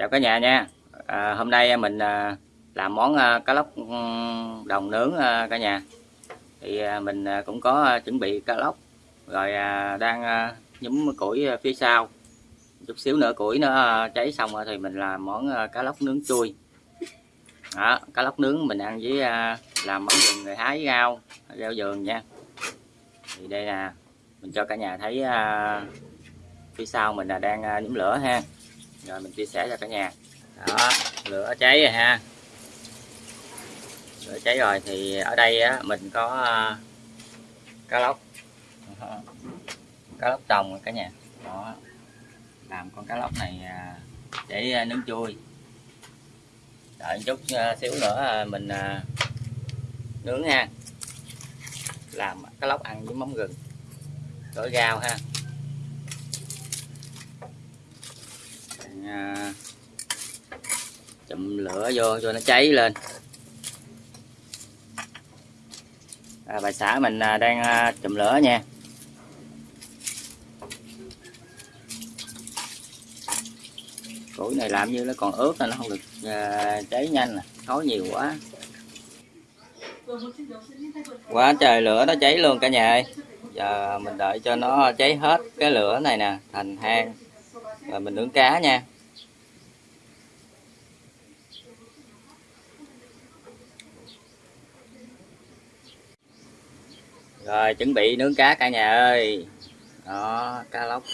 chào cả nhà nha. À, hôm nay mình à, làm món à, cá lóc ừ, đồng nướng à, cả nhà. Thì à, mình à, cũng có à, chuẩn bị cá lóc rồi à, đang à, nhúm củi à, phía sau. Chút xíu nữa củi nó à, cháy xong rồi thì mình làm món à, cá lóc nướng chui. Đó, cá lóc nướng mình ăn với à, làm món gừng rồi hái rau rau vườn nha. Thì đây là mình cho cả nhà thấy à, phía sau mình là đang à, nhúm lửa ha rồi, mình chia sẻ cho cả nhà. Đó, lửa cháy rồi ha. Lửa cháy rồi thì ở đây á, mình có ờ, cá lóc. Cá lóc trồng cả nhà. Đó. Làm con cá lóc này ờ, để ờ, nướng chui. Đợi một chút xíu nữa mình nướng ha. Làm cá lóc ăn với mắm gừng. Gỏi rau ha. À, chụm lửa vô cho nó cháy lên. À, bà xã mình à, đang à, chụm lửa nha. Củi này làm như nó còn ướt nên nó không được à, cháy nhanh à. nè khói nhiều quá. Quá trời lửa nó cháy luôn cả nhà ơi. Giờ mình đợi cho nó cháy hết cái lửa này nè thành hang và mình nướng cá nha. Rồi chuẩn bị nướng cá cả nhà ơi. Đó cá lóc.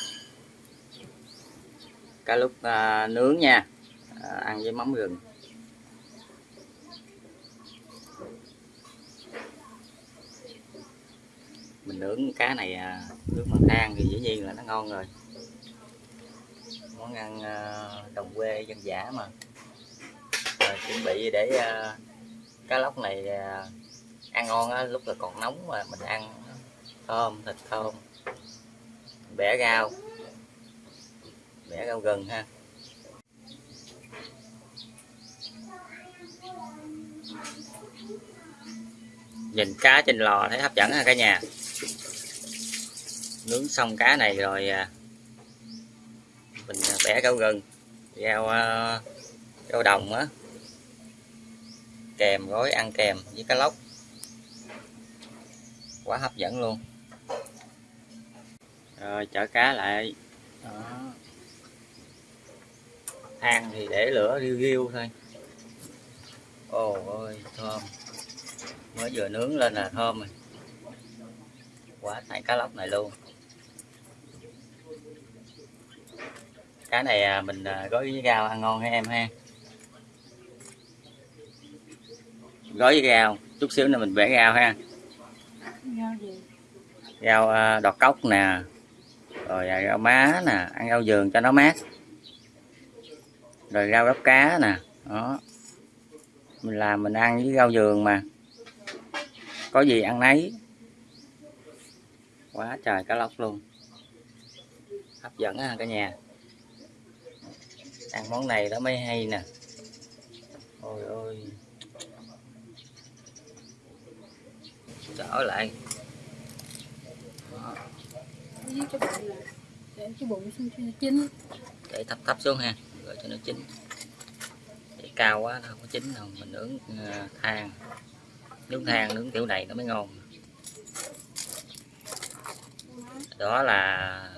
Cá lúc à, nướng nha. À, ăn với mắm gừng. Mình nướng cá này à, nướng bằng than thì dĩ nhiên là nó ngon rồi món ăn ờ, đồng quê dân dã mà. Rồi, chuẩn bị để à, cá lóc này à, ăn ngon á, lúc là còn nóng mà mình ăn thơm thịt thơm. Bẻ rau bẻ rau gừng ha. Nhìn cá trên lò thấy hấp dẫn ha cả nhà. Nướng xong cá này rồi à, mình à, bẻ rau gừng, rau à, rau đồng á. Kèm gói ăn kèm với cá lóc. Quá hấp dẫn luôn. Rồi, chở cá lại. Đó. Than thì để lửa riu riu thôi. Ồ ôi, thơm. Mới vừa nướng lên là thơm rồi. Quá tại cá lóc này luôn. Cá này à, mình à, gói với rau ăn ngon ha em ha? Gói với rau chút xíu nữa mình bẻ rau ha. Rau à, đọt cốc nè rồi rau má nè ăn rau vườn cho nó mát. Rồi rau gấp cá nè đó. Mình làm mình ăn với rau vườn mà. Có gì ăn nấy. Quá trời cá lóc luôn. Hấp dẫn ha cả nhà ăn món này đó mới hay nè. Ôi ôi. Trở lại. Để cái bụng xuống cho nó chín. Để thấp thấp xuống ha rồi cho nó chín. Để cao quá nó không có chín đâu mình nướng ờ, than. Nướng than nướng kiểu này nó mới ngon. Đó là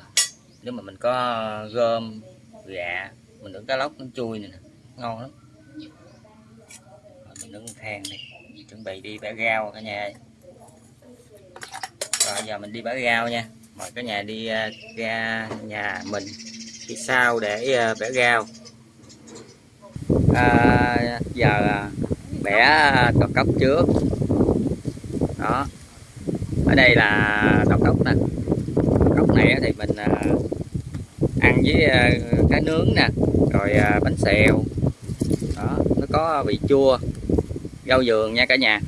nếu mà mình có gom gà mình nướng cá lóc nó chui này nè. Ngon lắm. Rồi mình nướng than đi chuẩn bị đi bẻ rau cả nhà ơi. rồi giờ mình đi bẻ rau nha. Mời cả nhà đi à, ra nhà mình. Phía sau để à, bẻ rau. À, giờ à, bẻ cọc cốc trước. Đó. Ở đây là cọc cốc nè. Cốc này thì mình ăn với cá nướng nè rồi à, bánh xèo. Đó nó có vị chua rau vườn nha cả nhà.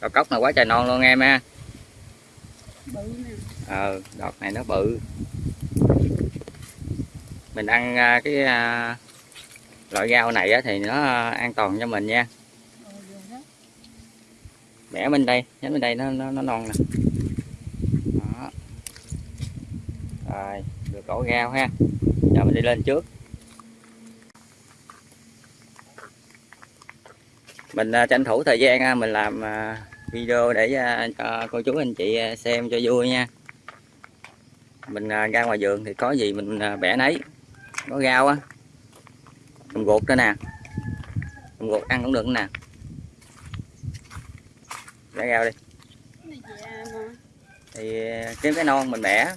Đọt cốc này quá trời non luôn em ha. Ờ đọt này nó bự. Mình ăn à, cái à, loại rau này á, thì nó an toàn cho mình nha. Ờ, bẻ bên đây nhánh bên đây nó nó, nó non nè. Đó. Rồi cổ rau ha. Giờ mình đi lên trước. Mình à, tranh thủ thời gian à, mình làm à, video để cho cô chú anh chị xem cho vui nha. Mình ra ngoài vườn thì có gì mình bẻ nấy. Có rau á. Mình gột nữa nè. Mình gột ăn cũng được nè. Bẻ rau đi. Thì kiếm cái non mình bẻ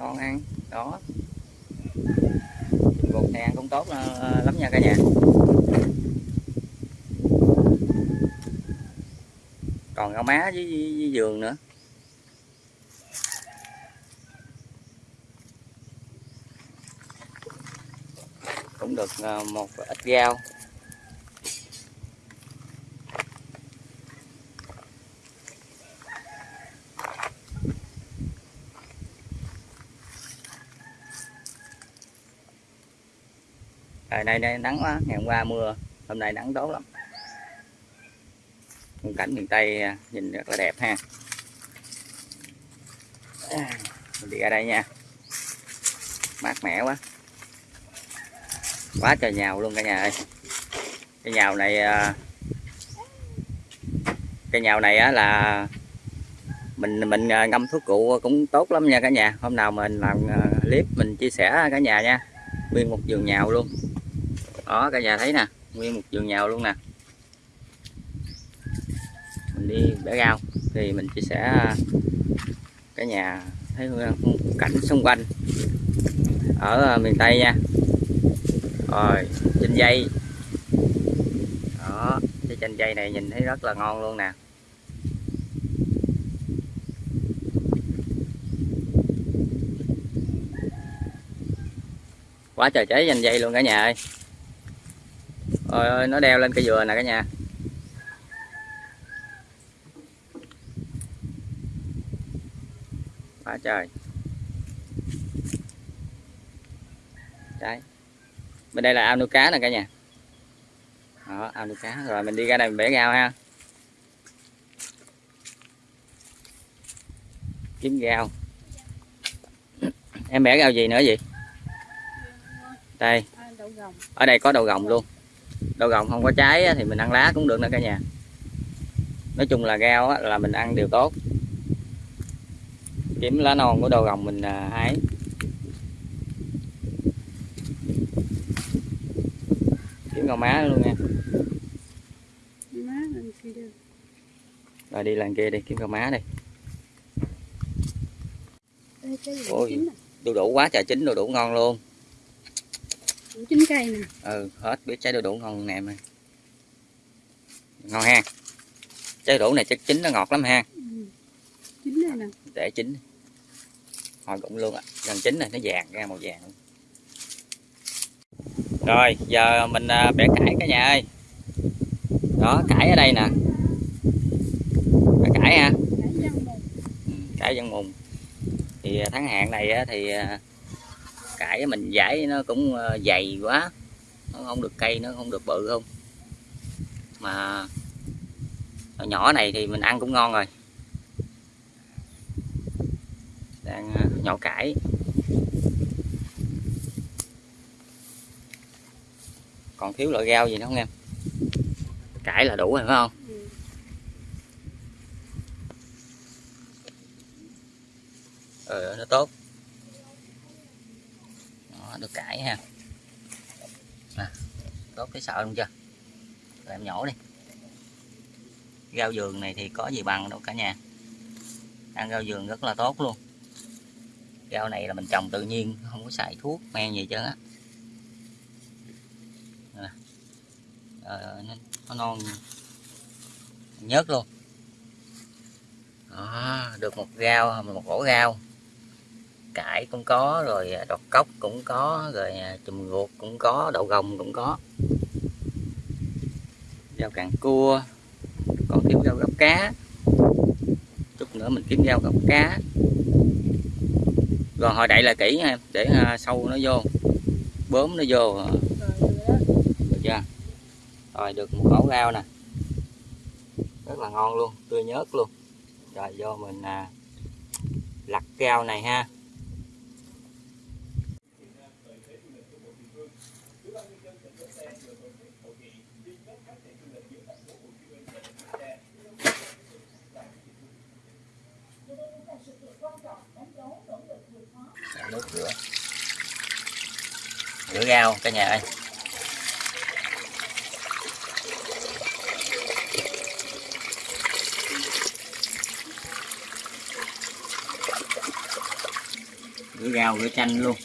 non ăn đó. Bột này ăn cũng tốt ờ, lắm nha cả nhà. Còn rau má với, với, với giường nữa. Cũng được ờ, một ít rau. Trời nay đây nắng quá, ngày hôm qua mưa, hôm nay nắng tốt lắm. Khung cảnh miền Tây à, nhìn rất là đẹp ha. Mình đi ra đây nha. Mát mẻ quá. Quá trời nhào luôn cả nhà ơi. Cái nhào này à, cái nhào này á là mình mình à, ngâm thuốc cụ cũng tốt lắm nha cả nhà. Hôm nào mình làm clip mình chia sẻ cả nhà nha. Nguyên một vườn nhào luôn đó, cả nhà thấy nè, nguyên một vườn nhào luôn nè. Mình đi bẻ rau, thì mình chia sẻ à, cả nhà thấy cảnh xung quanh. Ở à, miền Tây nha. Rồi, chanh dây. Đó, cái chanh dây này nhìn thấy rất là ngon luôn nè. Quá trời cháy chanh dây luôn cả nhà ơi. Ôi ơi, nó đeo lên cây dừa nè cả nhà. Quá trời. Đấy. Bên đây là ao nuôi cá nè cả nhà. Đó, ao nuôi cá. Rồi mình đi ra đây mình bẻ rau ha. Kiếm rau. Em bẻ rau gì nữa gì? Đây, ở đây có đậu gồng luôn đậu gồng không có trái thì mình ăn lá cũng được nữa cả nhà. Nói chung là rau là mình ăn đều tốt. Kiếm lá non của đậu gồng mình à, hái. Kiếm rau má luôn nha. Rồi đi lần kia đi kiếm rau má đi. Ôi. nè. đu đủ quá trời chín đu đủ ngon luôn Đủ chín cây nè. ừ hết biết trái đu đủ ngon nè mà ngon ha trái đu đủ này chắc chín nó ngọt lắm ha Ừ. Chín đây nè. để chín hồi cũng luôn ạ gần chín này nó vàng ra màu vàng luôn. rồi giờ mình à, bẻ cải cả nhà ơi đó cải ở đây nè cải ha Cải dân mùng. Ừ, mùng thì à, tháng hạn này á, thì à, cải mình giải nó cũng à, dày quá. Nó không được cây nó không được bự không? Mà nhỏ này thì mình ăn cũng ngon rồi. Đang à, nhổ cải. Còn thiếu loại rau gì nữa không em? Cải là đủ rồi phải không? Ừ. nó tốt được cải ha. À, tốt cái sợ luôn chưa? Rồi em nhổ đi. Rau vườn này thì có gì bằng đâu cả nhà. Ăn rau vườn rất là tốt luôn. Rau này là mình trồng tự nhiên không có xài thuốc men gì chứ, á. Ờ, nó, nó non. Nhớt luôn. Đó, được một rau một ổ rau cải cũng có rồi à, đọt cốc cũng có rồi à, chùm ruột cũng có đậu gồng cũng có. Rau càng cua còn kiếm rau gấp cá. Chút nữa mình kiếm rau gấp cá. Rồi hồi đậy là kỹ nha em để à, sâu nó vô bướm nó vô. Được chưa? Rồi được một ổ rau nè. Rất là ngon luôn tươi nhớt luôn. Rồi vô mình à, lặt rau này ha rửa rau cả nhà ơi. Rửa rau, rửa chanh luôn.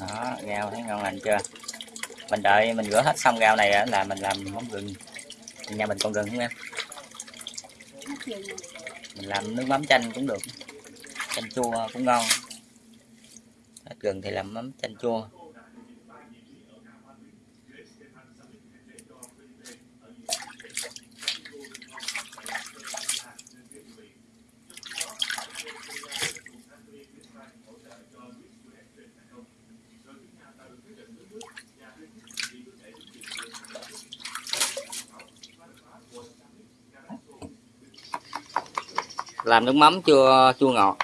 Đó, rau thấy ngon lành chưa? Mình đợi mình rửa hết xong rau này là mình làm món gừng nhà mình còn gần không em? Mình làm nước mắm chanh cũng được. Chanh chua cũng ngon. Hết gừng thì làm mắm chanh chua. Làm nước mắm chua chua ngọt.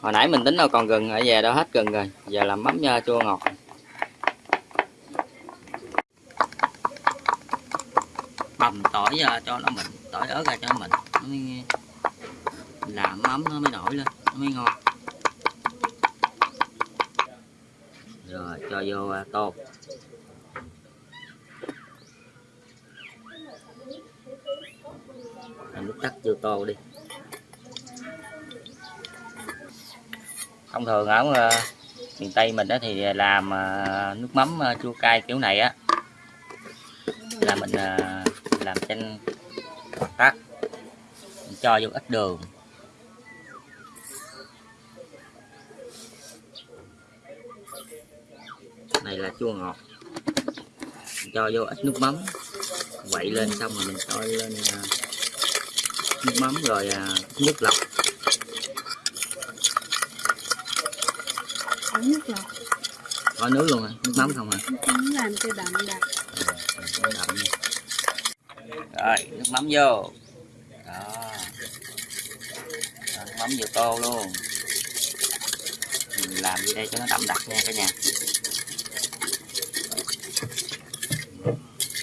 Hồi nãy mình tính đâu còn gừng ở về đâu hết gừng rồi. Giờ làm mắm nha chua ngọt. Bầm tỏi ra cho nó mịn tỏi ớt ra cho nó mịn. Nó mới làm mắm nó mới nổi lên nó mới ngon. Rồi cho vô à, tô làm nước cắt vô tô đi. Thông thường ở ờ, miền tây mình đó thì làm ờ, nước mắm ờ, chua cay kiểu này á. Là mình làm chanh hoặc tắt mình cho vô ít đường. Này là chua ngọt. Mình cho vô ít nước mắm, quậy lên xong rồi mình cho lên nước mắm rồi à, nước lọc. Ống nước lọc. có nước luôn à nước mắm không à cũng làm cho đậm đặc. Đậm. Rồi nước mắm vô. Đó. Rồi, nước mắm vô tô luôn. Mình làm gì đây cho nó đậm đặc nha cả nhà.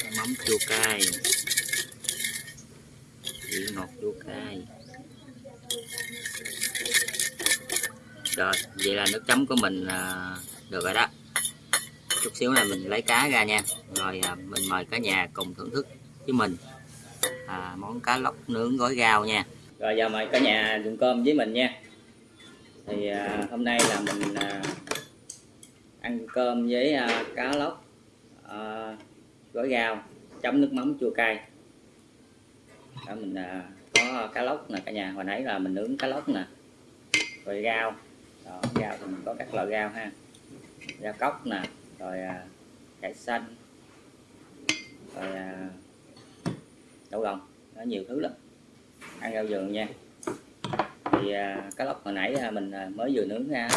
Nước mắm chua cay okay. rồi vậy là nước chấm của mình à, được rồi đó. Chút xíu là mình lấy cá ra nha. Rồi à, mình mời cả nhà cùng thưởng thức với mình à, món cá lóc nướng gói rau nha. Rồi giờ mời cả nhà dùng cơm với mình nha. Thì à, hôm nay là mình à, ăn cơm với à, cá lóc à, gói rau chấm nước mắm chua cay. Đó mình à, có cá lóc nè cả nhà. Hồi nãy là mình nướng cá lóc nè. Rồi rau. Đó, rau thì mình có các loại rau ha. Rau cốc nè rồi à, cải xanh. Rồi à, đậu gồng. Nó nhiều thứ lắm. Ăn rau vườn nha. Thì à, cá lóc hồi nãy à, mình à, mới vừa nướng ra.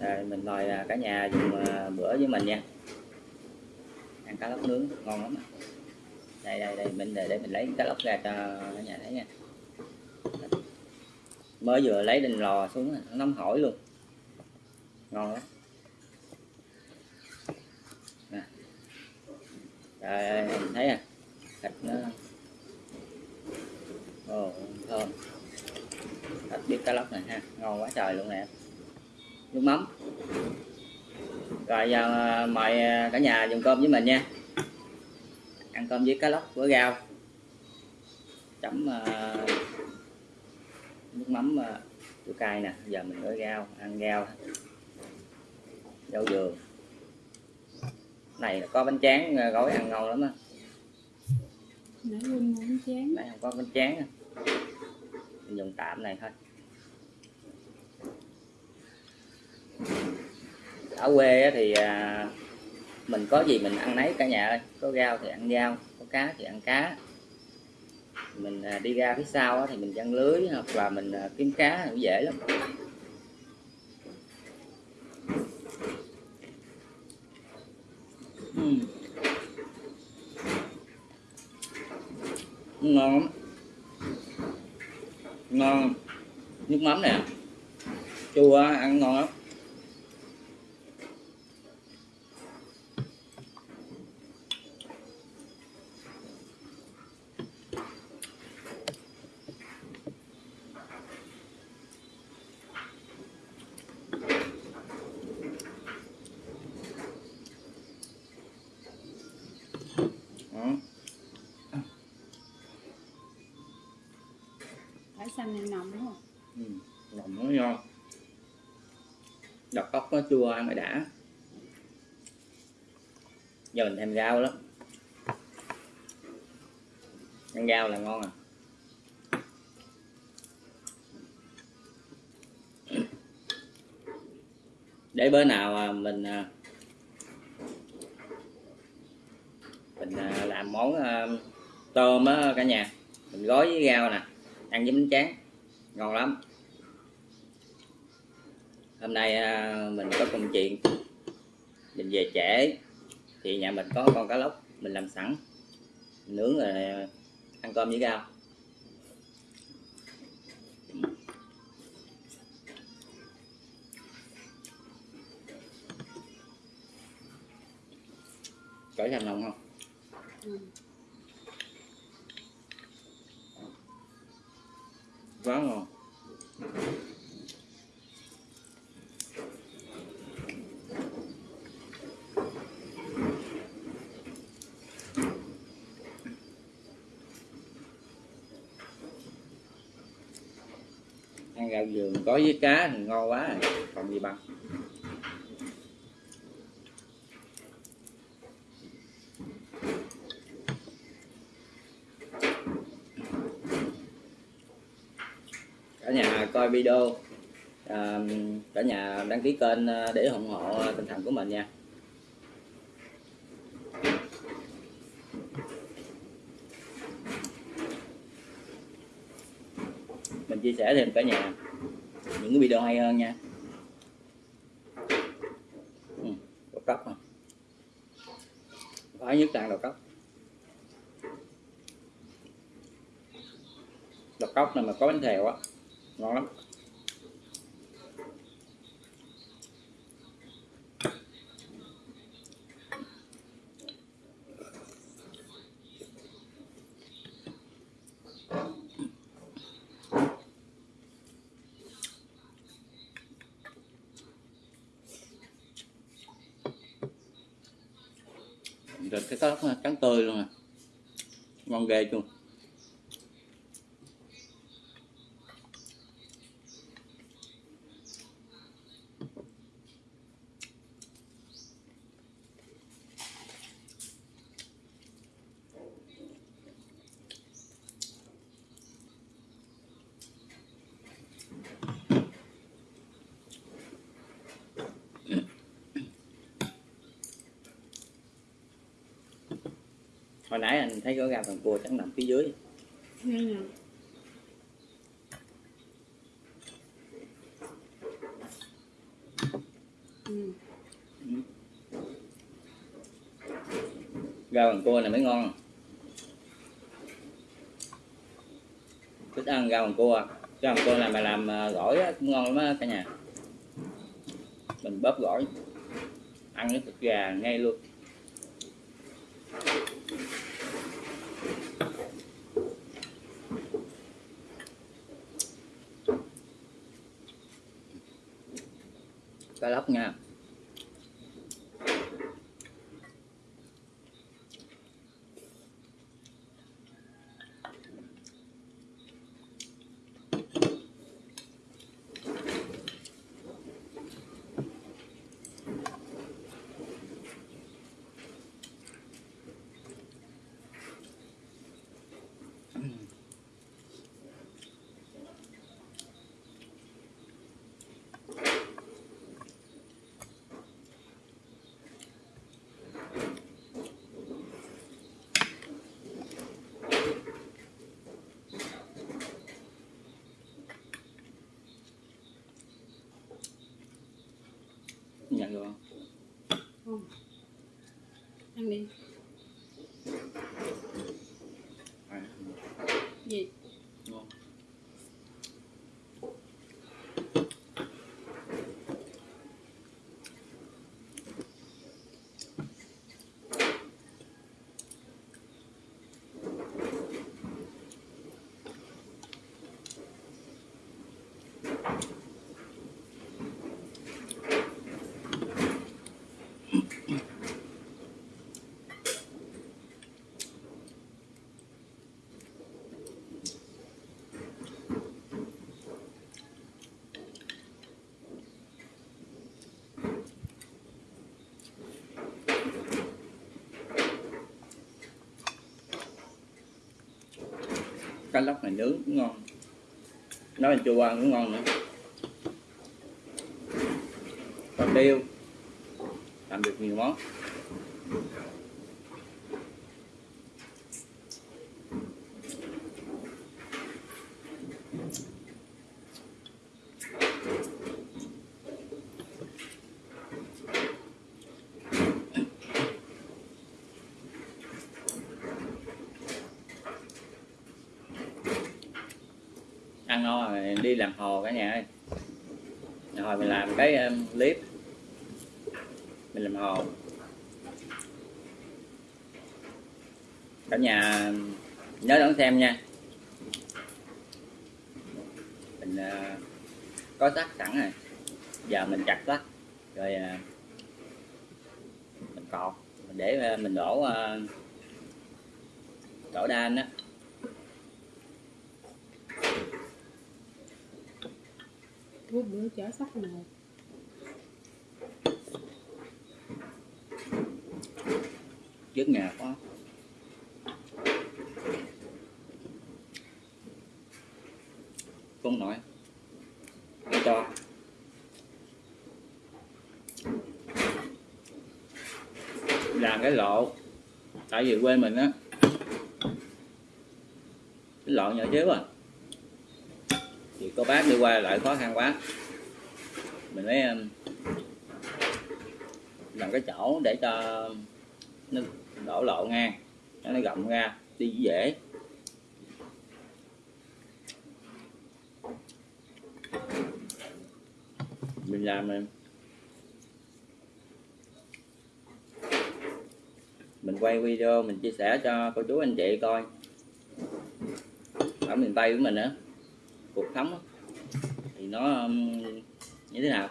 Rồi mình mời à, cả nhà dùng à, bữa với mình nha. Ăn cá lóc nướng ngon lắm đây đây đây mình để, để mình lấy cá lóc ra cho cả nhà thấy nha. Mới vừa lấy lên lò xuống nó nóng hổi luôn. Ngon lắm. Nè. Trời ơi thấy à? Thịt nó ồ thơm. Thịt biết cá lóc này ha ngon quá trời luôn nè. Nước mắm. Rồi giờ mời cả nhà dùng cơm với mình nha ăn cơm với cá lóc với rau. Chấm à, nước mắm uh, chua cay nè. Giờ mình gói rau ăn rau. Rau dừa. Này có bánh tráng uh, gói ăn ngon lắm á. Nãy quên muốn chén. này không có bánh tráng mình dùng tạm này thôi. Ở quê thì à, mình có gì mình ăn nấy cả nhà ơi. Có rau thì ăn rau, có cá thì ăn cá. Mình à, đi ra phía sau thì mình chăn lưới hoặc là mình à, kiếm cá cũng dễ lắm. Uhm. ngon ngon. Nước mắm nè. Chua ăn ngon lắm. Xanh này nồng đúng không? Ừ, nồng nó ngon Đọc cốc nó chua ăn mới đã. Giờ mình thêm rau lắm. Ăn rau là ngon à. Để bữa nào à, mình à, mình à, làm món tôm á cả nhà. Mình gói với rau nè ăn với bánh tráng. Ngon lắm. Hôm nay à, mình có công chuyện. Mình về trễ. Thì nhà mình có con cá lóc. Mình làm sẵn. Mình nướng rồi à, ăn cơm với rau. Cởi thành lòng không? Ừ. Vâng quá ngon ăn gạo giường có với cá thì ngon quá rồi. còn gì bằng cả nhà coi video. À, cả nhà đăng ký kênh ờ, để ủng hộ ờ, tinh thần của mình nha. Mình chia sẻ thêm cả nhà những cái video hay hơn nha. Ừ, đậu cốc phải nhất là đầu cốc đầu cốc này mà có bánh thèo á ngon lắm. Cái cá trắng tươi luôn à, ngon ghê luôn hồi nãy anh thấy có gà phần cua trắng nằm phía dưới nè. Ừ. gà bằng cua này mới ngon thích ăn gà bằng cua gà bằng cua này mà làm à, gỏi á, cũng ngon lắm á cả nhà mình bóp gỏi ăn cái thịt gà ngay luôn cá lóc nha nhận cá lóc này nướng cũng ngon. Nó là chua ăn cũng ngon nữa. Còn tiêu, làm được nhiều món. Ăn no rồi đi làm hồ cả nhà ơi. Rồi mình làm cái um, clip. Mình làm hồ. Cả nhà um, nhớ đón xem nha. Mình uh, có sắt sẵn rồi. Giờ mình chặt sắt rồi uh, mình cọt để uh, mình đổ uh, đổ đan á. Bữa bữa chở sắt này, trước nhà quá, không nổi Để cho. Làm cái lộ tại vì quê mình á cái lộ nhỏ xíu à có bác đi qua lại khó khăn quá. Mình mới um, làm cái chỗ để cho nó đổ lộ ngang cho nó rộng ra, đi dễ. Mình làm mình mình quay video mình chia sẻ cho cô chú anh chị coi. Ở miền tây của mình á cuộc sống thì nó um, như thế nào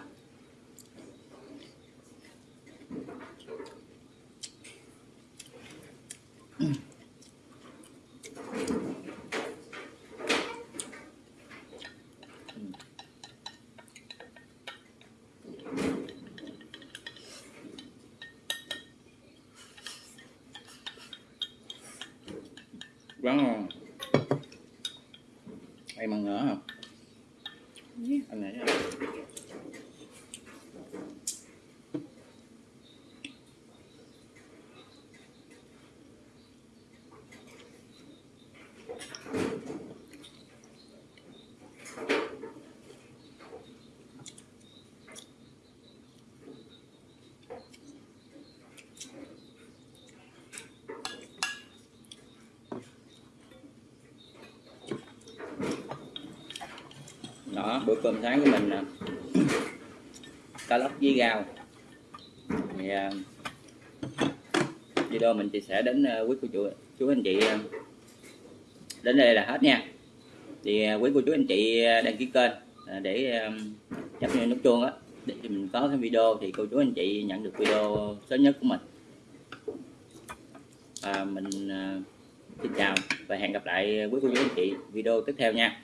quá ngon em ăn nữa không Nhé. anh này bữa cơm sáng của mình là cá lóc với rau. Thì uh, video mình chia sẻ đến uh, quý cô chú chú anh chị uh, đến đây là hết nha. Thì quý cô chú anh chị đăng ký kênh để à, nhấp nút chuông á. Để mình có cái video thì cô chú anh chị nhận được video sớm nhất của mình. Và mình xin chào và hẹn gặp lại quý cô chú anh chị video tiếp theo nha.